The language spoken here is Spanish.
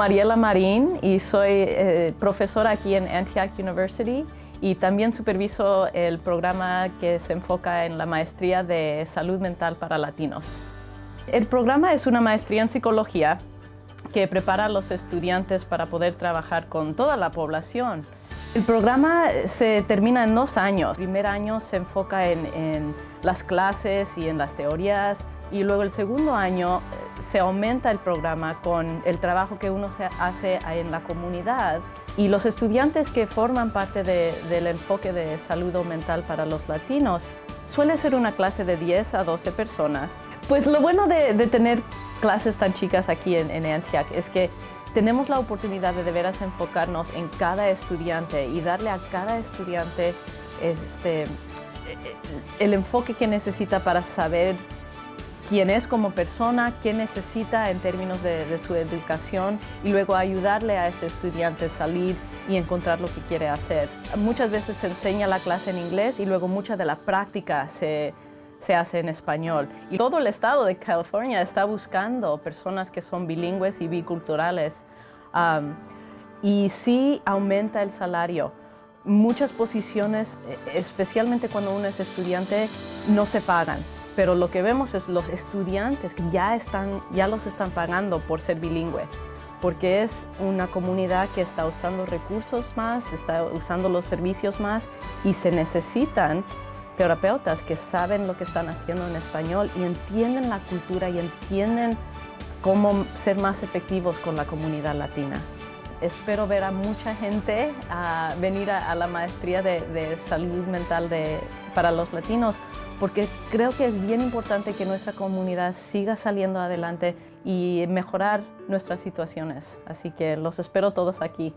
Mariela Marín y soy eh, profesora aquí en Antioch University y también superviso el programa que se enfoca en la maestría de salud mental para latinos. El programa es una maestría en psicología que prepara a los estudiantes para poder trabajar con toda la población. El programa se termina en dos años. El primer año se enfoca en, las clases y en las teorías y luego el segundo año se aumenta el programa con el trabajo que uno se hace en la comunidad y los estudiantes que forman parte del enfoque de salud mental para los latinos suele ser una clase de 10 a 12 personas. Pues lo bueno de, tener clases tan chicas aquí en, en es que tenemos la oportunidad de de veras enfocarnos en cada estudiante y darle a cada estudiante este, el enfoque que necesita para saber quién es como persona, qué necesita en términos de, su educación y luego ayudarle a ese estudiante a salir y encontrar lo que quiere hacer. Muchas veces se enseña la clase en inglés y luego mucha de la práctica se, hace en español. Y todo el estado de California está buscando personas que son bilingües y biculturales. y sí aumenta el salario. Muchas posiciones, e, especialmente cuando uno es estudiante, no se pagan pero lo que vemos es los estudiantes que ya, están, ya los están pagando por ser bilingüe, porque es una comunidad que está usando recursos más, está usando los servicios más y se necesitan terapeutas que saben lo que están haciendo en español y entienden la cultura y entienden cómo ser más efectivos con la comunidad latina. Espero ver a mucha gente a venir a, la maestría de, salud mental para los latinos porque creo que es bien importante que nuestra comunidad siga saliendo adelante y mejorar nuestras situaciones. Así que los espero todos aquí.